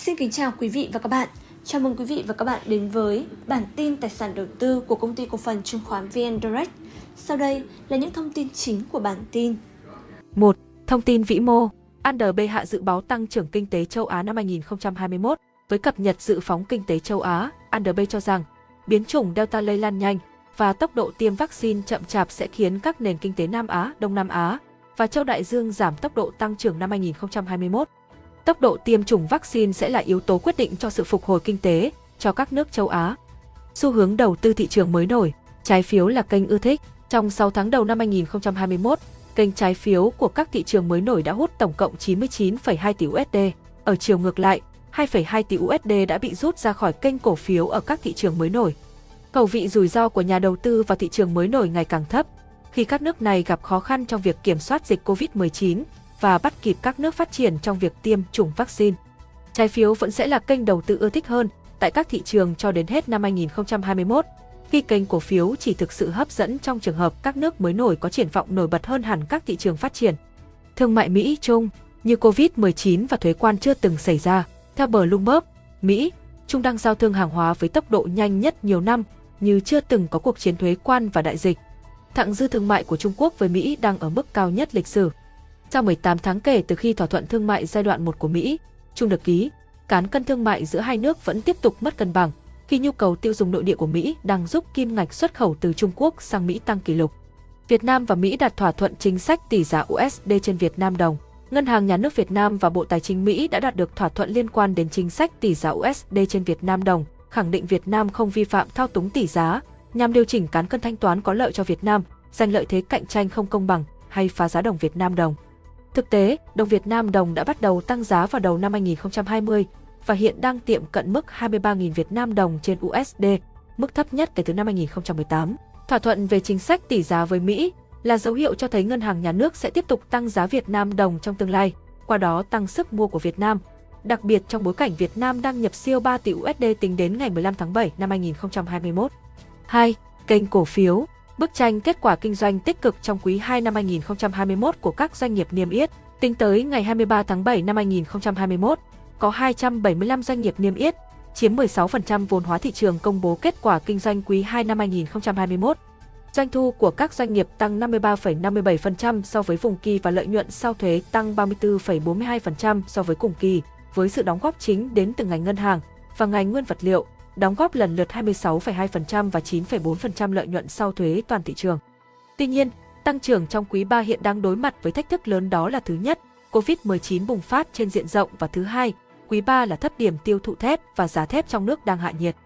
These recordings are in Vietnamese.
Xin kính chào quý vị và các bạn. Chào mừng quý vị và các bạn đến với bản tin tài sản đầu tư của công ty cổ phần chứng khoán VN Direct. Sau đây là những thông tin chính của bản tin. 1. Thông tin vĩ mô. Andb hạ dự báo tăng trưởng kinh tế châu Á năm 2021. Với cập nhật dự phóng kinh tế châu Á, Andb cho rằng biến chủng Delta lây lan nhanh và tốc độ tiêm vaccine chậm chạp sẽ khiến các nền kinh tế Nam Á, Đông Nam Á và châu Đại Dương giảm tốc độ tăng trưởng năm 2021. Tốc độ tiêm chủng vaccine sẽ là yếu tố quyết định cho sự phục hồi kinh tế cho các nước châu Á. Xu hướng đầu tư thị trường mới nổi, trái phiếu là kênh ưa thích. Trong 6 tháng đầu năm 2021, kênh trái phiếu của các thị trường mới nổi đã hút tổng cộng 99,2 tỷ USD. Ở chiều ngược lại, 2,2 tỷ USD đã bị rút ra khỏi kênh cổ phiếu ở các thị trường mới nổi. Cầu vị rủi ro của nhà đầu tư vào thị trường mới nổi ngày càng thấp, khi các nước này gặp khó khăn trong việc kiểm soát dịch COVID-19 và bắt kịp các nước phát triển trong việc tiêm chủng vaccine. Trái phiếu vẫn sẽ là kênh đầu tư ưa thích hơn tại các thị trường cho đến hết năm 2021, khi kênh cổ phiếu chỉ thực sự hấp dẫn trong trường hợp các nước mới nổi có triển vọng nổi bật hơn hẳn các thị trường phát triển. Thương mại Mỹ-Trung như COVID-19 và thuế quan chưa từng xảy ra. Theo Bloomberg, Mỹ, Trung đang giao thương hàng hóa với tốc độ nhanh nhất nhiều năm, như chưa từng có cuộc chiến thuế quan và đại dịch. Thặng dư thương mại của Trung Quốc với Mỹ đang ở mức cao nhất lịch sử. Sau 18 tháng kể từ khi thỏa thuận thương mại giai đoạn 1 của Mỹ, Trung được ký, cán cân thương mại giữa hai nước vẫn tiếp tục mất cân bằng, khi nhu cầu tiêu dùng nội địa của Mỹ đang giúp kim ngạch xuất khẩu từ Trung Quốc sang Mỹ tăng kỷ lục. Việt Nam và Mỹ đạt thỏa thuận chính sách tỷ giá USD trên Việt Nam đồng. Ngân hàng Nhà nước Việt Nam và Bộ Tài chính Mỹ đã đạt được thỏa thuận liên quan đến chính sách tỷ giá USD trên Việt Nam đồng, khẳng định Việt Nam không vi phạm thao túng tỷ giá, nhằm điều chỉnh cán cân thanh toán có lợi cho Việt Nam, giành lợi thế cạnh tranh không công bằng hay phá giá đồng Việt Nam đồng. Thực tế, đồng Việt Nam đồng đã bắt đầu tăng giá vào đầu năm 2020 và hiện đang tiệm cận mức 23.000 Việt Nam đồng trên USD, mức thấp nhất kể từ năm 2018. Thỏa thuận về chính sách tỷ giá với Mỹ là dấu hiệu cho thấy ngân hàng nhà nước sẽ tiếp tục tăng giá Việt Nam đồng trong tương lai, qua đó tăng sức mua của Việt Nam, đặc biệt trong bối cảnh Việt Nam đang nhập siêu 3 tỷ USD tính đến ngày 15 tháng 7 năm 2021. 2. Kênh cổ phiếu Bức tranh kết quả kinh doanh tích cực trong quý 2 năm 2021 của các doanh nghiệp niêm yết, tính tới ngày 23 tháng 7 năm 2021, có 275 doanh nghiệp niêm yết, chiếm 16% vốn hóa thị trường công bố kết quả kinh doanh quý 2 năm 2021. Doanh thu của các doanh nghiệp tăng 53,57% so với cùng kỳ và lợi nhuận sau thuế tăng 34,42% so với cùng kỳ, với sự đóng góp chính đến từ ngành ngân hàng và ngành nguyên vật liệu, đóng góp lần lượt 26,2% và 9,4% lợi nhuận sau thuế toàn thị trường. Tuy nhiên, tăng trưởng trong quý 3 hiện đang đối mặt với thách thức lớn đó là thứ nhất, COVID-19 bùng phát trên diện rộng và thứ hai, quý 3 là thấp điểm tiêu thụ thép và giá thép trong nước đang hạ nhiệt.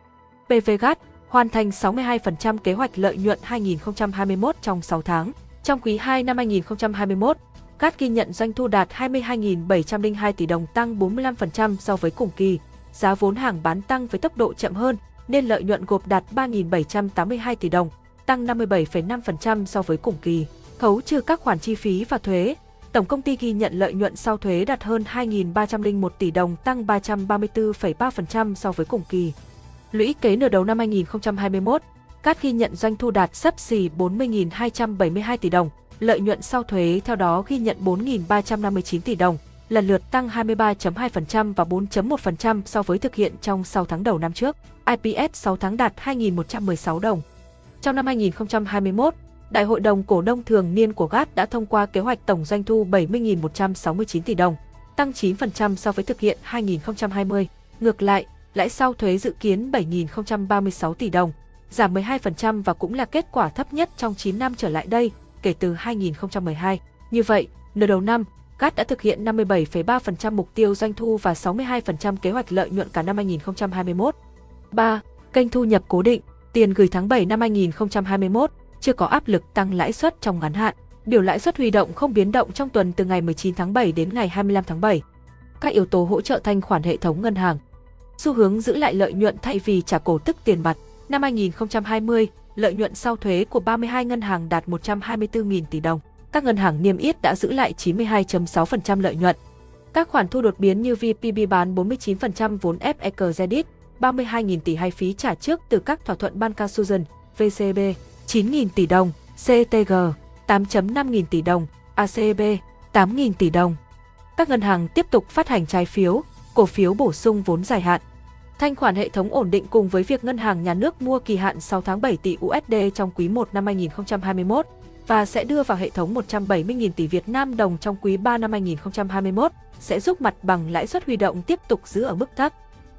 PVGAT hoàn thành 62% kế hoạch lợi nhuận 2021 trong 6 tháng. Trong quý 2 năm 2021, GAT ghi nhận doanh thu đạt 22.702 tỷ đồng tăng 45% so với cùng kỳ, giá vốn hàng bán tăng với tốc độ chậm hơn, nên lợi nhuận gộp đạt 3.782 tỷ đồng, tăng 57,5% so với cùng kỳ. Khấu trừ các khoản chi phí và thuế, tổng công ty ghi nhận lợi nhuận sau thuế đạt hơn 2.301 tỷ đồng, tăng 334,3% so với cùng kỳ. Lũy kế nửa đầu năm 2021, Cát ghi nhận doanh thu đạt sấp xỉ 40.272 tỷ đồng, lợi nhuận sau thuế theo đó ghi nhận 4.359 tỷ đồng, lần lượt tăng 23.2% và 4.1% so với thực hiện trong 6 tháng đầu năm trước. IPS 6 tháng đạt 2.116 đồng. Trong năm 2021, Đại hội đồng cổ đông thường niên của GAT đã thông qua kế hoạch tổng doanh thu 70.169 tỷ đồng, tăng 9% so với thực hiện 2020. Ngược lại, lãi sau thuế dự kiến 7.036 tỷ đồng, giảm 12% và cũng là kết quả thấp nhất trong 9 năm trở lại đây kể từ 2012. Như vậy, nửa đầu năm, GAT đã thực hiện 57,3% mục tiêu doanh thu và 62% kế hoạch lợi nhuận cả năm 2021. 3. Kênh thu nhập cố định, tiền gửi tháng 7 năm 2021 chưa có áp lực tăng lãi suất trong ngắn hạn. Biểu lãi suất huy động không biến động trong tuần từ ngày 19 tháng 7 đến ngày 25 tháng 7. Các yếu tố hỗ trợ thanh khoản hệ thống ngân hàng. Xu hướng giữ lại lợi nhuận thay vì trả cổ tức tiền mặt. Năm 2020, lợi nhuận sau thuế của 32 ngân hàng đạt 124.000 tỷ đồng các ngân hàng niêm yết đã giữ lại 92.6% lợi nhuận. Các khoản thu đột biến như VPB bán 49% vốn FE Credit, 32.000 tỷ hay phí trả trước từ các thỏa thuận Banca Susan, VCB, 9.000 tỷ đồng, CTG, 8.5 nghìn tỷ đồng, ACB, 8.000 tỷ đồng. Các ngân hàng tiếp tục phát hành trái phiếu, cổ phiếu bổ sung vốn dài hạn. Thanh khoản hệ thống ổn định cùng với việc ngân hàng nhà nước mua kỳ hạn 6 tháng 7 tỷ USD trong quý 1 năm 2021 và sẽ đưa vào hệ thống 170.000 tỷ Việt Nam đồng trong quý 3 năm 2021 sẽ giúp mặt bằng lãi suất huy động tiếp tục giữ ở mức thấp.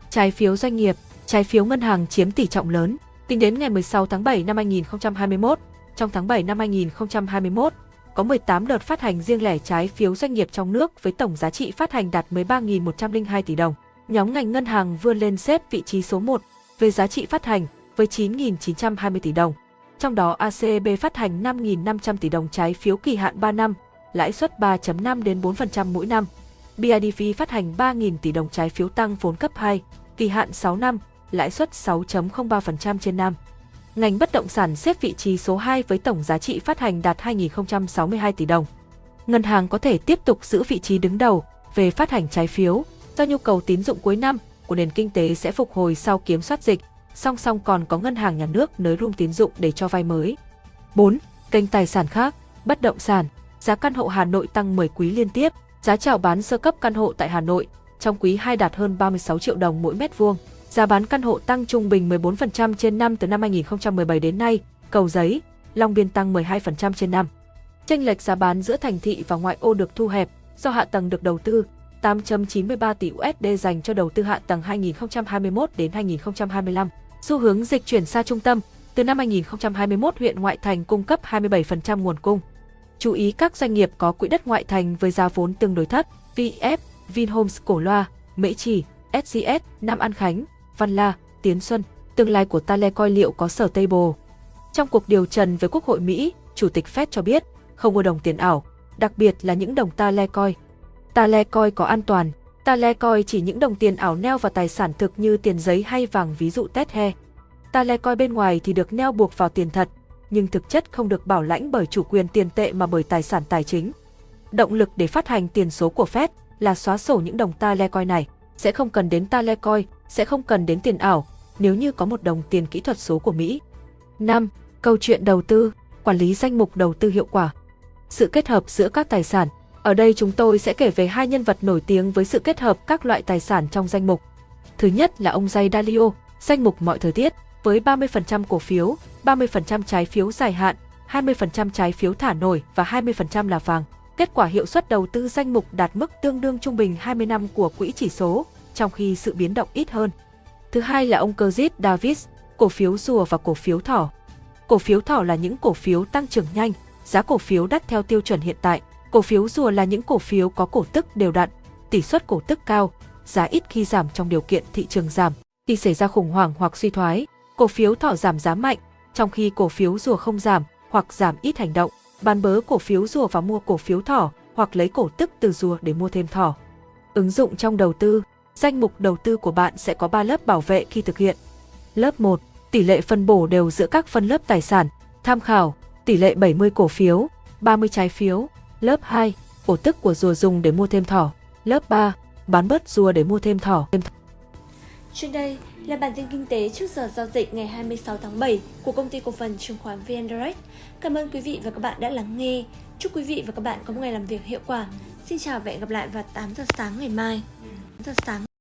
Trái phiếu doanh nghiệp, trái phiếu ngân hàng chiếm tỷ trọng lớn. Tính đến ngày 16 tháng 7 năm 2021, trong tháng 7 năm 2021, có 18 đợt phát hành riêng lẻ trái phiếu doanh nghiệp trong nước với tổng giá trị phát hành đạt 13.102 tỷ đồng. Nhóm ngành ngân hàng vươn lên xếp vị trí số 1 về giá trị phát hành với 9.920 tỷ đồng. Trong đó ACB phát hành 5.500 tỷ đồng trái phiếu kỳ hạn 3 năm, lãi suất 3.5 đến 4% mỗi năm. BIDV phát hành 3.000 tỷ đồng trái phiếu tăng vốn cấp 2, kỳ hạn 6 năm, lãi suất 6.03% trên năm. Ngành bất động sản xếp vị trí số 2 với tổng giá trị phát hành đạt 2.062 tỷ đồng. Ngân hàng có thể tiếp tục giữ vị trí đứng đầu về phát hành trái phiếu do nhu cầu tín dụng cuối năm của nền kinh tế sẽ phục hồi sau kiểm soát dịch, song song còn có ngân hàng nhà nước nới room tín dụng để cho vay mới. 4. Kênh tài sản khác, bất động sản, giá căn hộ Hà Nội tăng 10 quý liên tiếp, giá chào bán sơ cấp căn hộ tại Hà Nội trong quý 2 đạt hơn 36 triệu đồng mỗi mét vuông. Giá bán căn hộ tăng trung bình 14% trên năm từ năm 2017 đến nay, Cầu Giấy, Long Biên tăng 12% trên năm. Chênh lệch giá bán giữa thành thị và ngoại ô được thu hẹp do hạ tầng được đầu tư 8.93 tỷ USD dành cho đầu tư hạ tầng 2021 đến 2025. Xu hướng dịch chuyển xa trung tâm, từ năm 2021 huyện ngoại thành cung cấp 27% nguồn cung. Chú ý các doanh nghiệp có quỹ đất ngoại thành với giá vốn tương đối thấp, VF, Vinhomes Cổ Loa, Mễ Trì, SCS, Nam An Khánh, Văn La, Tiến Xuân, tương lai của Tale coi liệu có sở tây bồ Trong cuộc điều trần với Quốc hội Mỹ, Chủ tịch Fed cho biết không mua đồng tiền ảo, đặc biệt là những đồng Tale coi. Tale coi có an toàn, Tale coi chỉ những đồng tiền ảo neo vào tài sản thực như tiền giấy hay vàng ví dụ Tethe. Tale coi bên ngoài thì được neo buộc vào tiền thật, nhưng thực chất không được bảo lãnh bởi chủ quyền tiền tệ mà bởi tài sản tài chính. Động lực để phát hành tiền số của Fed là xóa sổ những đồng Tale coi này, sẽ không cần đến Tale coi, sẽ không cần đến tiền ảo nếu như có một đồng tiền kỹ thuật số của Mỹ. 5. Câu chuyện đầu tư, quản lý danh mục đầu tư hiệu quả. Sự kết hợp giữa các tài sản. Ở đây chúng tôi sẽ kể về hai nhân vật nổi tiếng với sự kết hợp các loại tài sản trong danh mục. Thứ nhất là ông Jay Dalio, danh mục mọi thời tiết, với 30% cổ phiếu, 30% trái phiếu dài hạn, 20% trái phiếu thả nổi và 20% là vàng. Kết quả hiệu suất đầu tư danh mục đạt mức tương đương trung bình 20 năm của quỹ chỉ số, trong khi sự biến động ít hơn. Thứ hai là ông Curtis Davis, cổ phiếu rùa và cổ phiếu thỏ. Cổ phiếu thỏ là những cổ phiếu tăng trưởng nhanh, giá cổ phiếu đắt theo tiêu chuẩn hiện tại. Cổ phiếu rùa là những cổ phiếu có cổ tức đều đặn, tỷ suất cổ tức cao, giá ít khi giảm trong điều kiện thị trường giảm. Khi xảy ra khủng hoảng hoặc suy thoái, cổ phiếu thỏ giảm giá mạnh, trong khi cổ phiếu rùa không giảm hoặc giảm ít hành động. Bán bớ cổ phiếu rùa và mua cổ phiếu thỏ hoặc lấy cổ tức từ rùa để mua thêm thỏ. Ứng dụng trong đầu tư danh mục đầu tư của bạn sẽ có 3 lớp bảo vệ khi thực hiện. Lớp 1, tỷ lệ phân bổ đều giữa các phân lớp tài sản, tham khảo, tỷ lệ 70 cổ phiếu, 30 trái phiếu. Lớp 2, ổ tức của rùa dùng để mua thêm thỏ. Lớp 3, bán bớt rùa để mua thêm thỏ. Trên đây là bản tin kinh tế trước giờ giao dịch ngày 26 tháng 7 của công ty cổ phần chứng khoán VN Direct. Cảm ơn quý vị và các bạn đã lắng nghe. Chúc quý vị và các bạn có một ngày làm việc hiệu quả. Xin chào và hẹn gặp lại vào 8 giờ sáng ngày mai. 8 giờ sáng